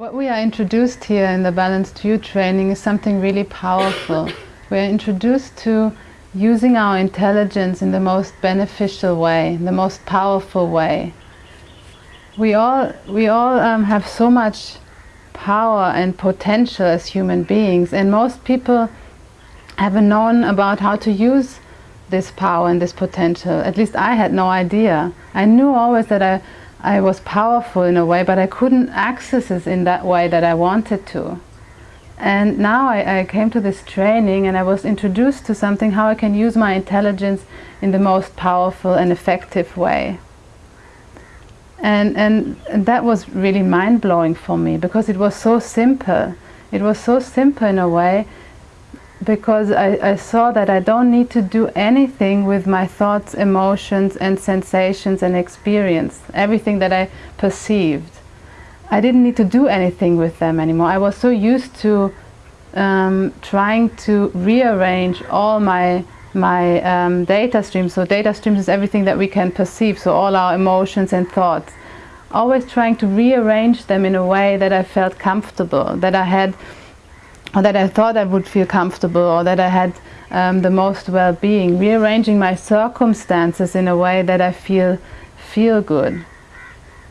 What we are introduced here in the Balanced View training is something really powerful. we are introduced to using our intelligence in the most beneficial way, the most powerful way. We all, we all um, have so much power and potential as human beings and most people haven't known about how to use this power and this potential. At least I had no idea. I knew always that I I was powerful in a way, but I couldn't access it in that way that I wanted to. And now I, I, came to this training and I was introduced to something how I can use my intelligence in the most powerful and effective way. And, and, and that was really mind-blowing for me because it was so simple. It was so simple in a way because I, I, saw that I don't need to do anything with my thoughts, emotions and sensations and experience, everything that I perceived. I didn't need to do anything with them anymore. I was so used to um, trying to rearrange all my my um, data streams. So data streams is everything that we can perceive, so all our emotions and thoughts. Always trying to rearrange them in a way that I felt comfortable, that I had or that I thought I would feel comfortable or that I had um, the most well-being, rearranging my circumstances in a way that I feel feel good.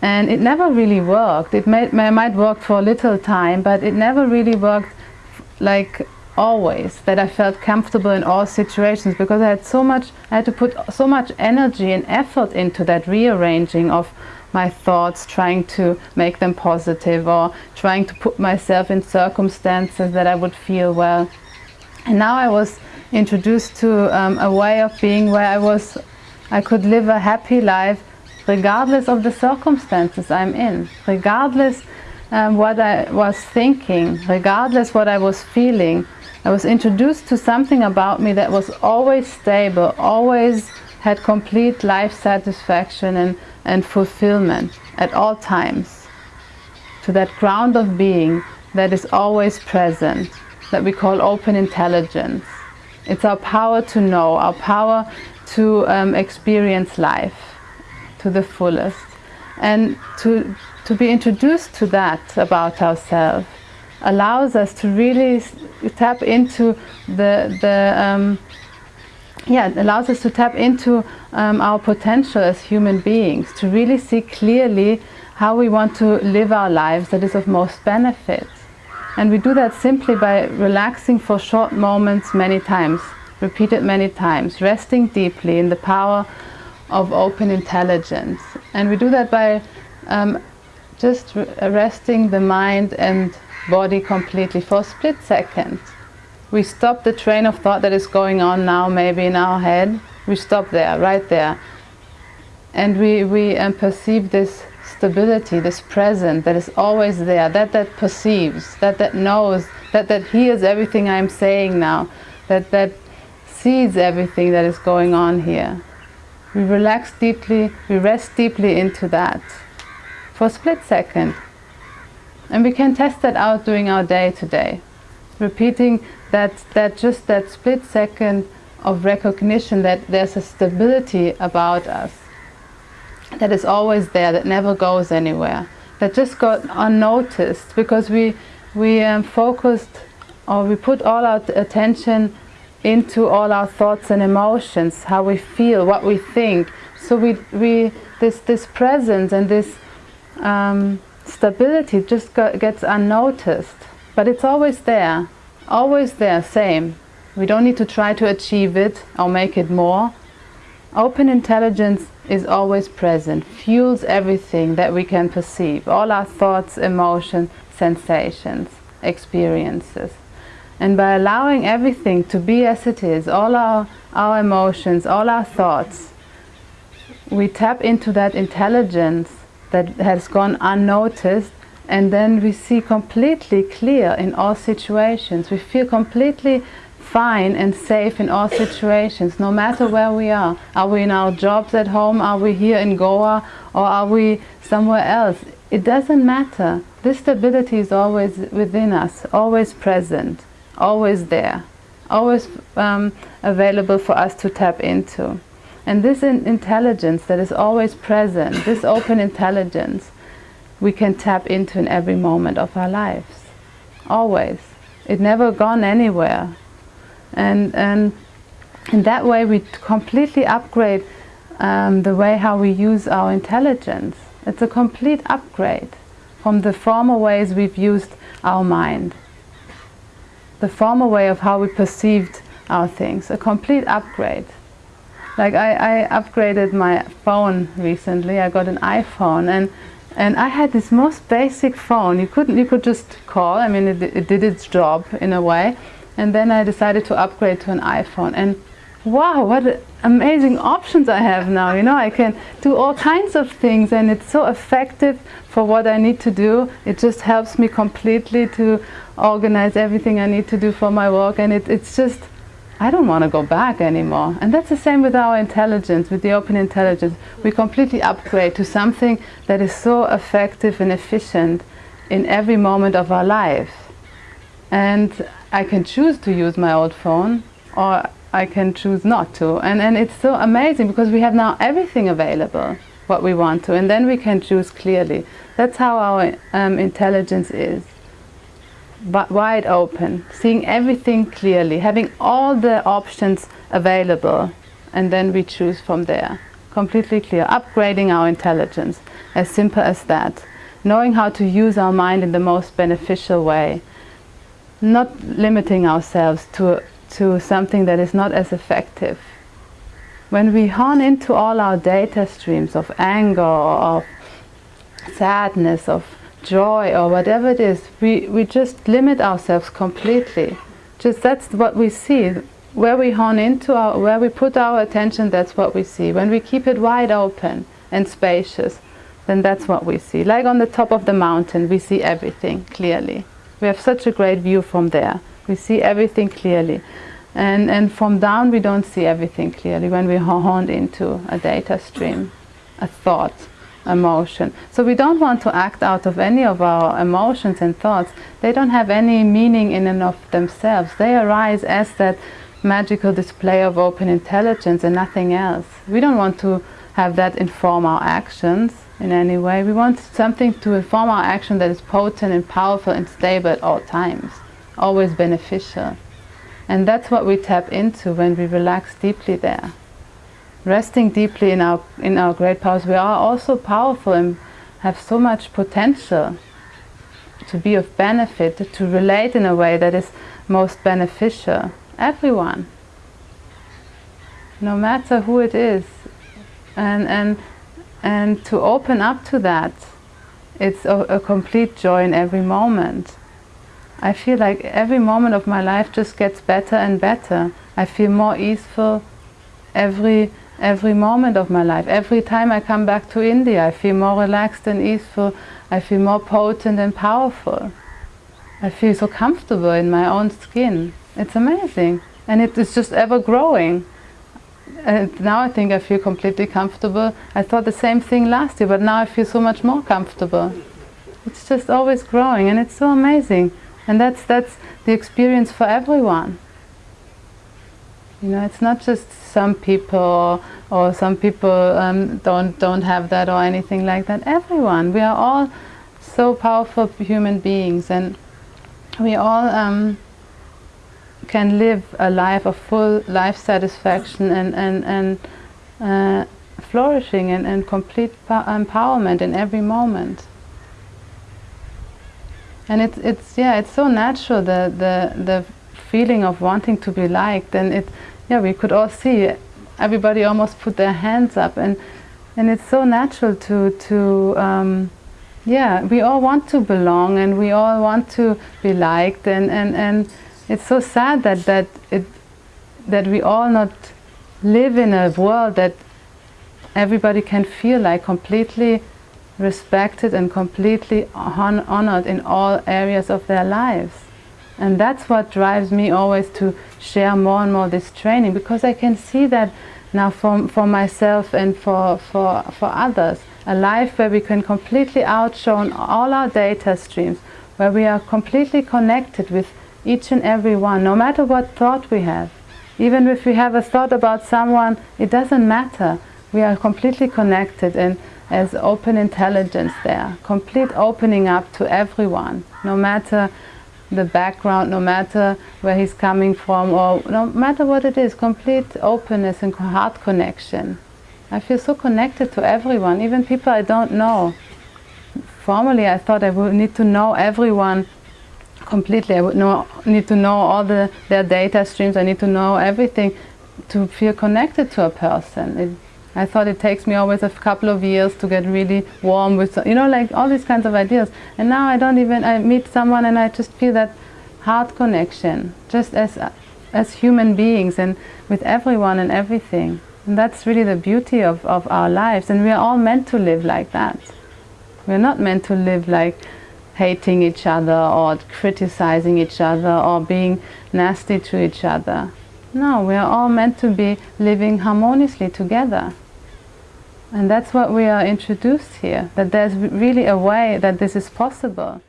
And it never really worked. It may, might work for a little time, but it never really worked like always, that I felt comfortable in all situations because I had so much, I had to put so much energy and effort into that rearranging of my thoughts, trying to make them positive or trying to put myself in circumstances that I would feel well. And now I was introduced to um, a way of being where I was, I could live a happy life regardless of the circumstances I'm in, regardless um, what I was thinking, regardless what I was feeling. I was introduced to something about me that was always stable, always had complete life satisfaction and and fulfillment at all times to that ground of being that is always present that we call open intelligence. It's our power to know, our power to um, experience life to the fullest and to, to be introduced to that about ourselves allows us to really tap into the, the um, yeah, it allows us to tap into um, our potential as human beings, to really see clearly how we want to live our lives that is of most benefit. And we do that simply by relaxing for short moments many times, repeated many times, resting deeply in the power of open intelligence. And we do that by um, just resting the mind and body completely for a split second. We stop the train of thought that is going on now maybe in our head. We stop there, right there. And we, we um, perceive this stability, this present that is always there, that that perceives, that that knows, that that hears everything I'm saying now, that that sees everything that is going on here. We relax deeply, we rest deeply into that for a split second. And we can test that out during our day today. Repeating that, that just that split second of recognition that there's a stability about us. That is always there, that never goes anywhere, that just got unnoticed because we, we um, focused or we put all our attention into all our thoughts and emotions, how we feel, what we think. So we, we this, this presence and this um, stability just gets unnoticed. But it's always there, always there, same. We don't need to try to achieve it or make it more. Open intelligence is always present, fuels everything that we can perceive, all our thoughts, emotions, sensations, experiences. And by allowing everything to be as it is, all our, our emotions, all our thoughts, we tap into that intelligence that has gone unnoticed and then we see completely clear in all situations. We feel completely fine and safe in all situations, no matter where we are. Are we in our jobs at home? Are we here in Goa? Or are we somewhere else? It doesn't matter. This stability is always within us, always present, always there, always um, available for us to tap into. And this in intelligence that is always present, this open intelligence, we can tap into in every moment of our lives. Always. It never gone anywhere. And, and in that way we completely upgrade um, the way how we use our intelligence. It's a complete upgrade from the former ways we've used our mind. The former way of how we perceived our things, a complete upgrade. Like I, I upgraded my phone recently, I got an iPhone and and I had this most basic phone. You couldn't you could just call, I mean it, it did its job in a way. And then I decided to upgrade to an iPhone and wow, what amazing options I have now. You know, I can do all kinds of things and it's so effective for what I need to do. It just helps me completely to organize everything I need to do for my work and it, it's just, I don't want to go back anymore. And that's the same with our intelligence, with the open intelligence. We completely upgrade to something that is so effective and efficient in every moment of our life. And I can choose to use my old phone or I can choose not to. And, and it's so amazing because we have now everything available, what we want to, and then we can choose clearly. That's how our um, intelligence is. Wide open, seeing everything clearly, having all the options available, and then we choose from there. Completely clear, upgrading our intelligence, as simple as that. Knowing how to use our mind in the most beneficial way. Not limiting ourselves to to something that is not as effective. When we hone into all our data streams of anger, of sadness, of joy or whatever it is, we, we just limit ourselves completely. Just that's what we see. Where we hone into our, where we put our attention, that's what we see. When we keep it wide open and spacious, then that's what we see. Like on the top of the mountain, we see everything clearly. We have such a great view from there. We see everything clearly. And, and from down we don't see everything clearly when we hone into a data stream, a thought, emotion. So we don't want to act out of any of our emotions and thoughts. They don't have any meaning in and of themselves. They arise as that magical display of open intelligence and nothing else. We don't want to have that inform our actions in any way. We want something to inform our action that is potent and powerful and stable at all times always beneficial. And that's what we tap into when we relax deeply there. Resting deeply in our, in our great powers, we are also powerful and have so much potential to be of benefit, to relate in a way that is most beneficial. Everyone. No matter who it is. And, and, and to open up to that, it's a, a complete joy in every moment. I feel like every moment of my life just gets better and better. I feel more easeful every every moment of my life. Every time I come back to India, I feel more relaxed and easeful. I feel more potent and powerful. I feel so comfortable in my own skin. It's amazing. And it is just ever growing. And now I think I feel completely comfortable. I thought the same thing last year, but now I feel so much more comfortable. It's just always growing and it's so amazing. And that's, that's the experience for everyone. You know, it's not just some people or some people um, don't, don't have that or anything like that. Everyone. We are all so powerful human beings and we all um, can live a life of full life satisfaction and, and, and uh, flourishing and, and complete empowerment in every moment and it's it's yeah it's so natural the the the feeling of wanting to be liked and it yeah we could all see everybody almost put their hands up and and it's so natural to to um, yeah we all want to belong and we all want to be liked and and and it's so sad that that it that we all not live in a world that everybody can feel like completely respected and completely hon honored in all areas of their lives. And that's what drives me always to share more and more this training because I can see that now for, for myself and for, for, for others. A life where we can completely outshine all our data streams, where we are completely connected with each and every one, no matter what thought we have. Even if we have a thought about someone, it doesn't matter We are completely connected and as open intelligence there, complete opening up to everyone, no matter the background, no matter where he's coming from or no matter what it is, complete openness and heart connection. I feel so connected to everyone, even people I don't know. Formerly I thought I would need to know everyone completely. I would know, need to know all the, their data streams, I need to know everything to feel connected to a person. It, I thought it takes me always a couple of years to get really warm with, you know, like all these kinds of ideas. And now I don't even, I meet someone and I just feel that heart connection, just as, as human beings and with everyone and everything. And that's really the beauty of, of our lives. And we are all meant to live like that. We're not meant to live like hating each other or criticizing each other or being nasty to each other. No, we are all meant to be living harmoniously together. And that's what we are introduced here, that there's really a way that this is possible.